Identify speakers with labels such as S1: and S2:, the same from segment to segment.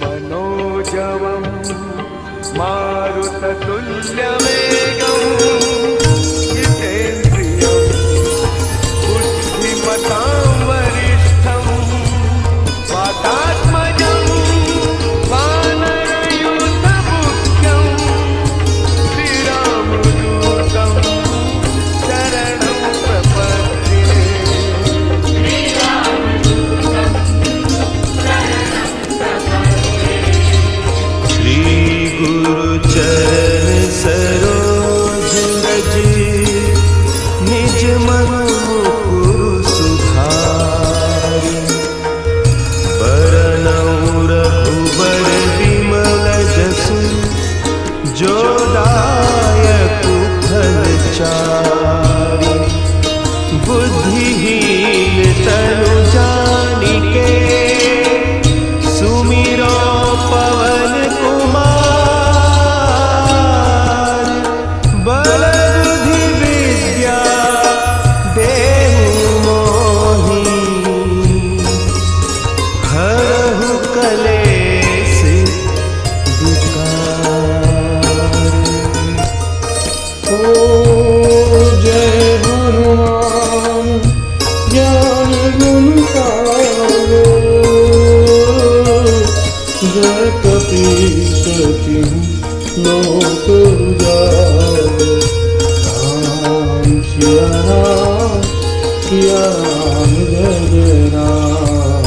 S1: मनोजवं
S2: मारुततुल्यम् जगपि सखिं लोको राम श्या राम श्या राम जय राम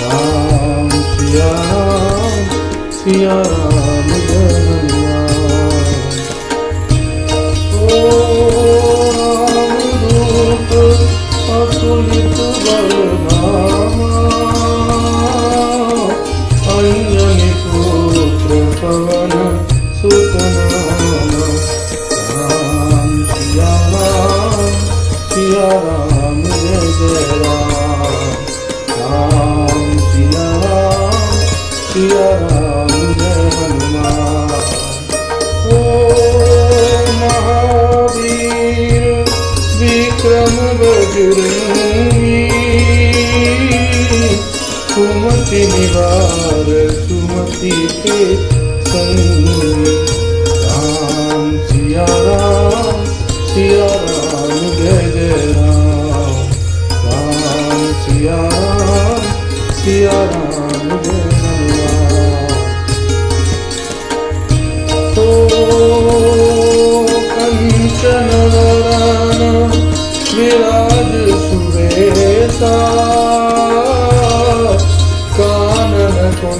S2: राम श्या राम श्या beauty.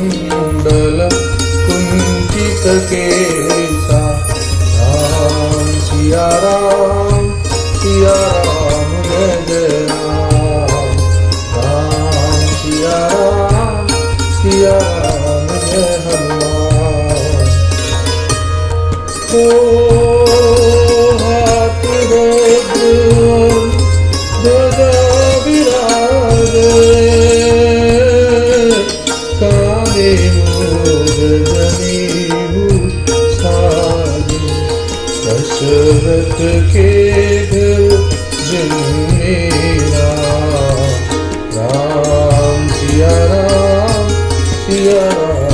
S2: मण्डल कुञ्चि Yeah.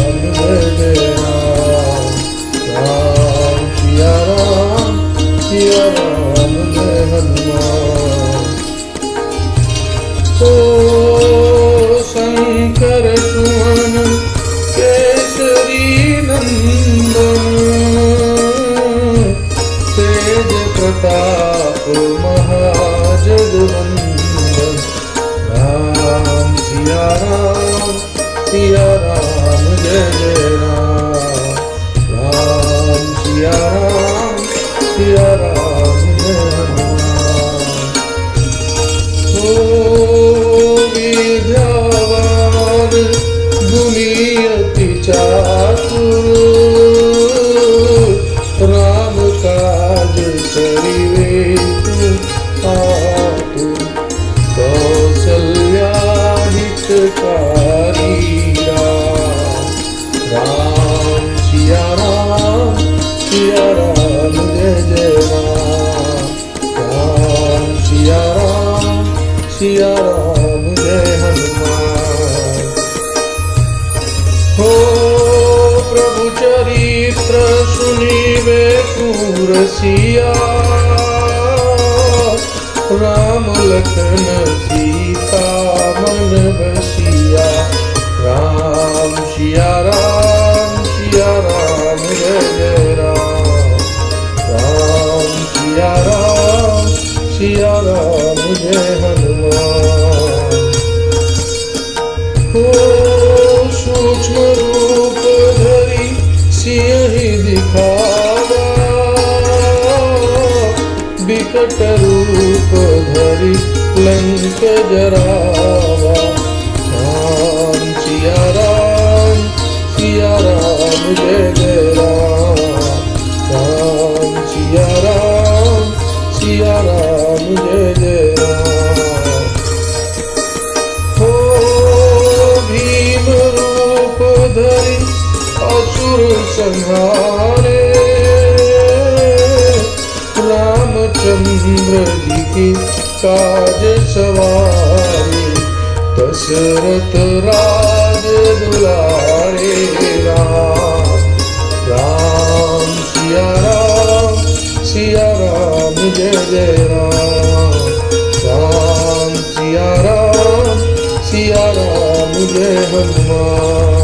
S2: संहारे। रामचंद्र जी की काज सवारी, दशरथ राज दुलारे राम। राम, सिया राम सिया राम, जय जय राम। राम, सिया राम सिया राम, जय हनुमान।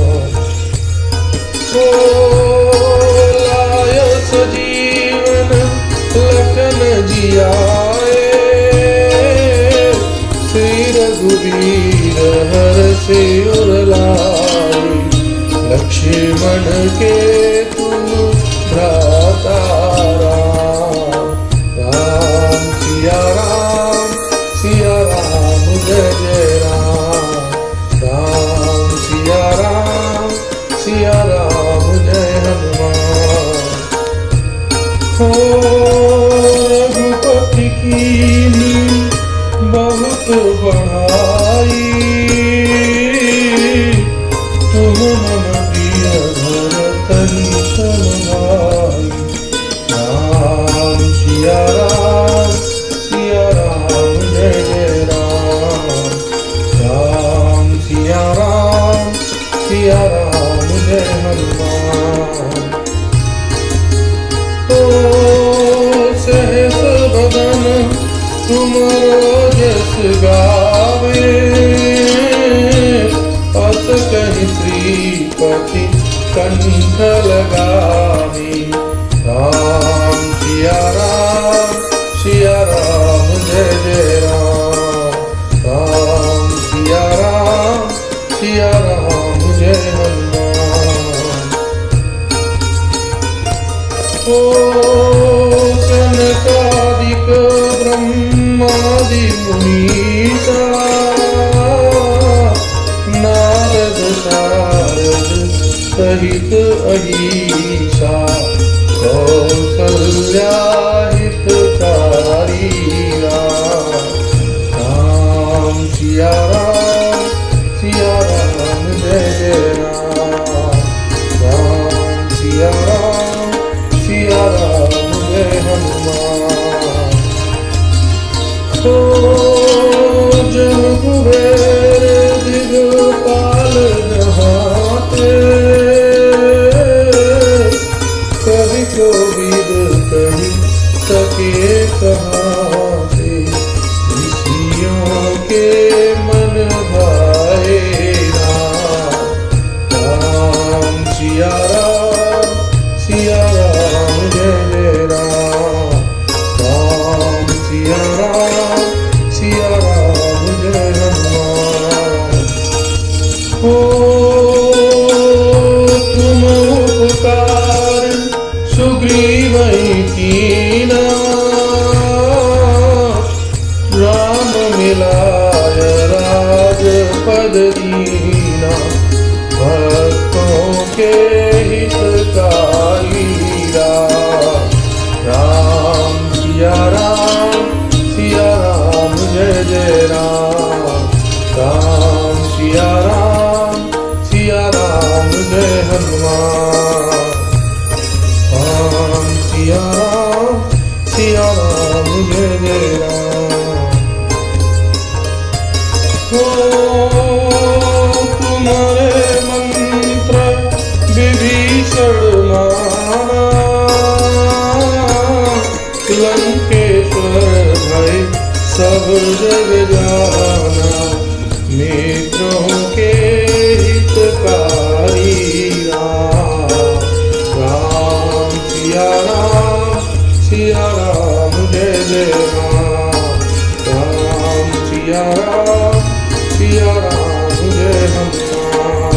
S2: से उर लक्ष्मण के ब्रह्मादिमुनीता नारद शारद सहित अहिषा सर ऐषा कुारिया। Oh. जय राम राम सिया राम सिया राम जय हनुमान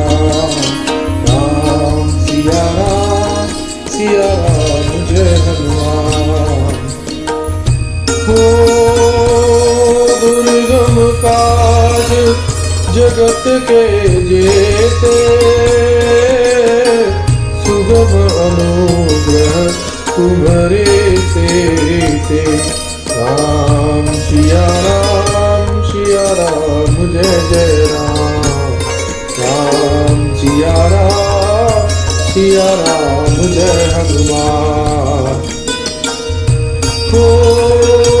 S2: जगत के जेते। सुगम अनुग्रह तुम्हारे ते राम सिया राम सिया राम, जय जय राम। राम सिया राम सिया राम, जय हनुमान। हो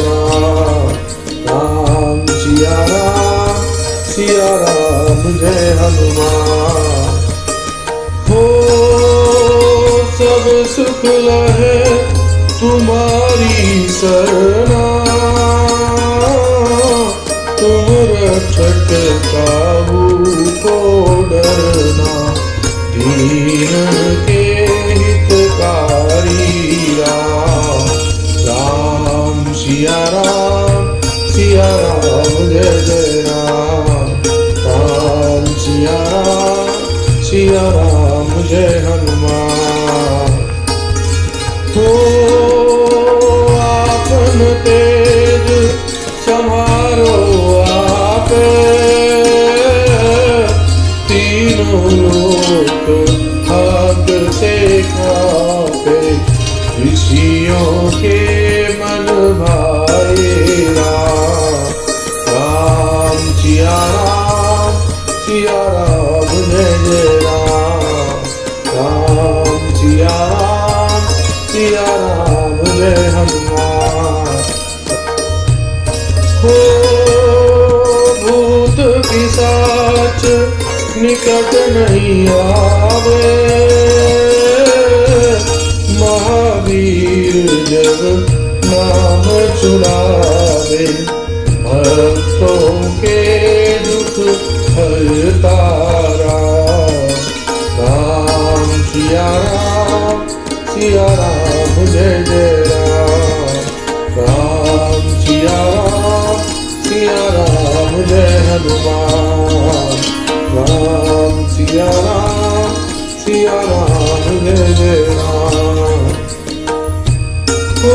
S2: तुम्हारी तेज समारो आपे तीनों लोक हाथ से खाते ऋषियों के निकट नहीं आवे। महावीर जब नाम चुरावे, भक्तों के दुख हरता राम राम सिया राम सिया राम जय जय राम। राम सिया राम सिया राम जय हनुमान। राम सिया राम सिया राम जय राम हो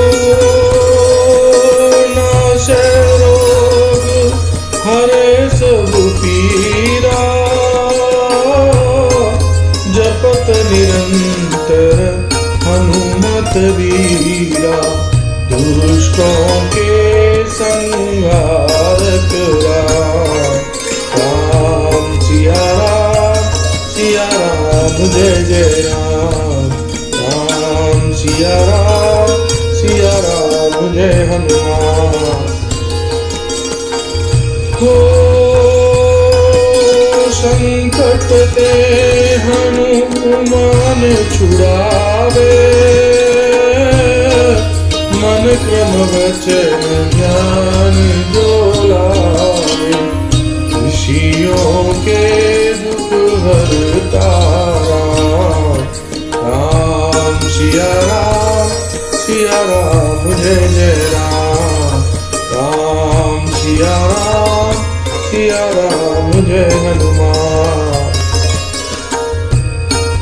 S2: नाश रोग हरे सब पीरा जपत निरंतर हनुमत वीरा, दुष्टों के संहार सिया राम राम राम सिया राम जय हनुमान। हो संकट ते हनुमान छुड़ावे। मन क्रम वचन ज्ञान जोलावे ऋषियों के दुख हरता राम सिया सिया राम जय हनुमान।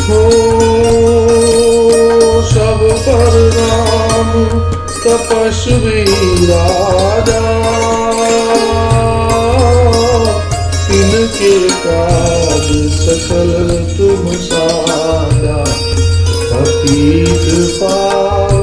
S2: हो, सब पर राम तपस्वी राजा। इनके काज सकल तुम साजा। पतित पावन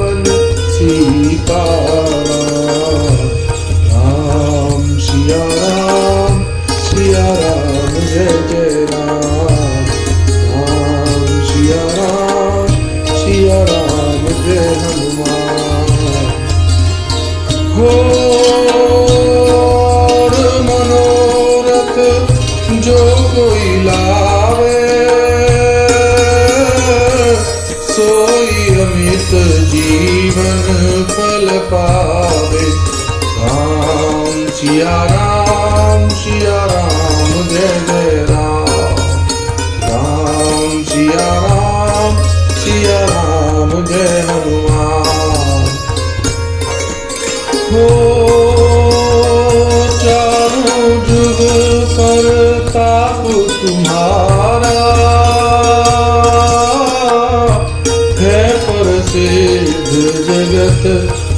S2: प्रसिद्ध जगत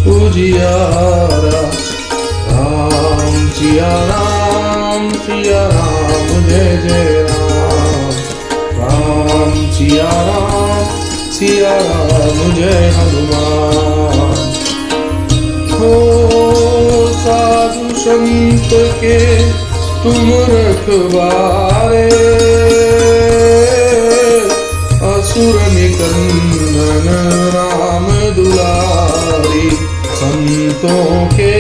S2: उजियारा। राम सिया राम सिया राम, जय जय राम। राम सिया राम सिया राम, जय हनुमान। हो साधु संत के तुम रखवारे। असुर निकंदन राम दुलारी संतों के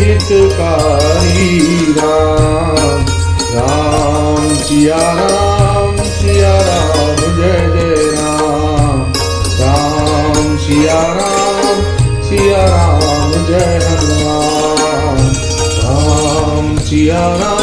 S2: हितकारी राम। राम सिया राम सिया राम, जय जय राम। राम सिया राम सिया राम, जय हनुमान। राम सिया राम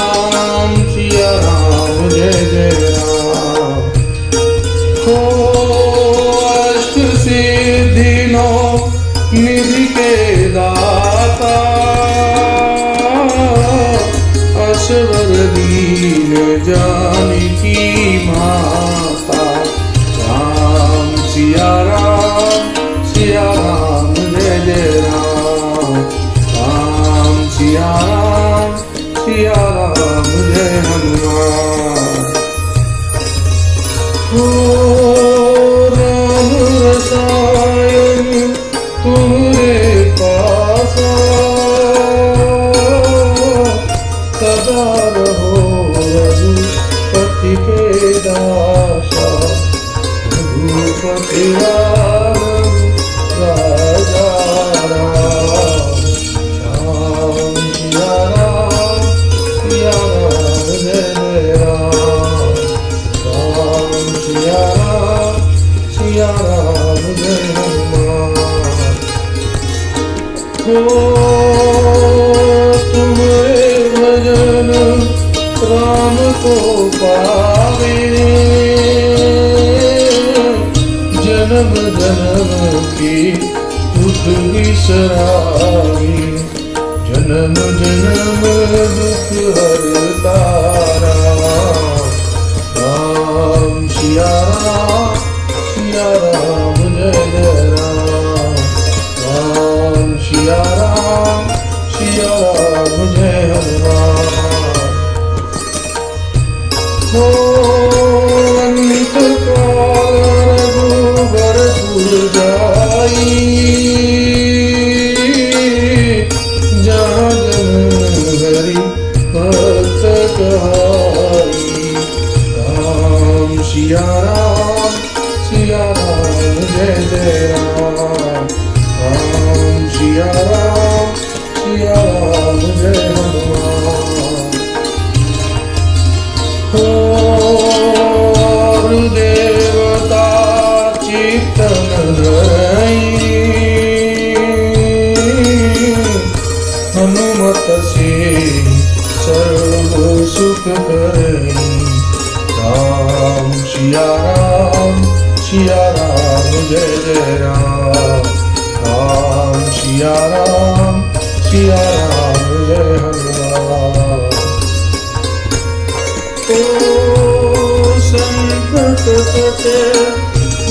S2: जन्म जन्म की दुख विसरावी जन्म जन्म दुख हरता राम राम सिया राम सिया राम जय जय राम राम सिया राम सिया राम जय हनुमान राम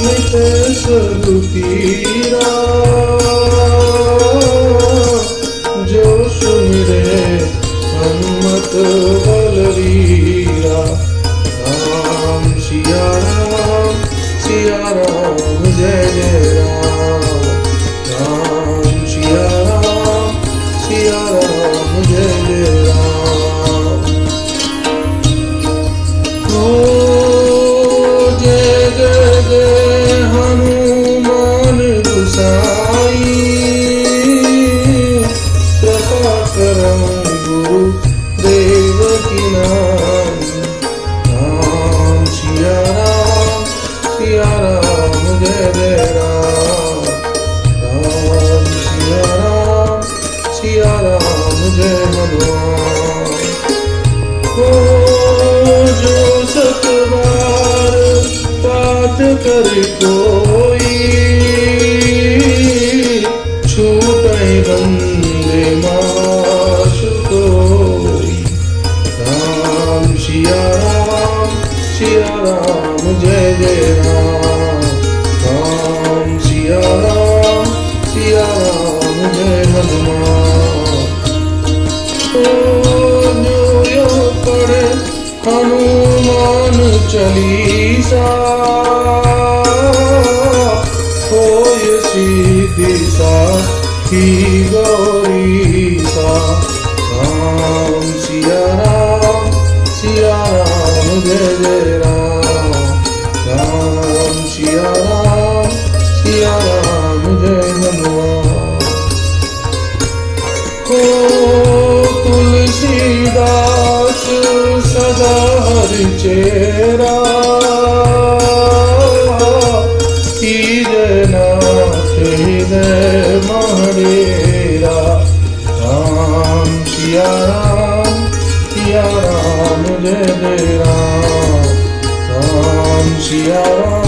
S2: Μη του ελπίδα कोई छूटे बंदे माश कोई राम सिया राम सिया राम जय जय राम राम सिया राम सिया राम जय Hanuman Hanuman He glory. she alone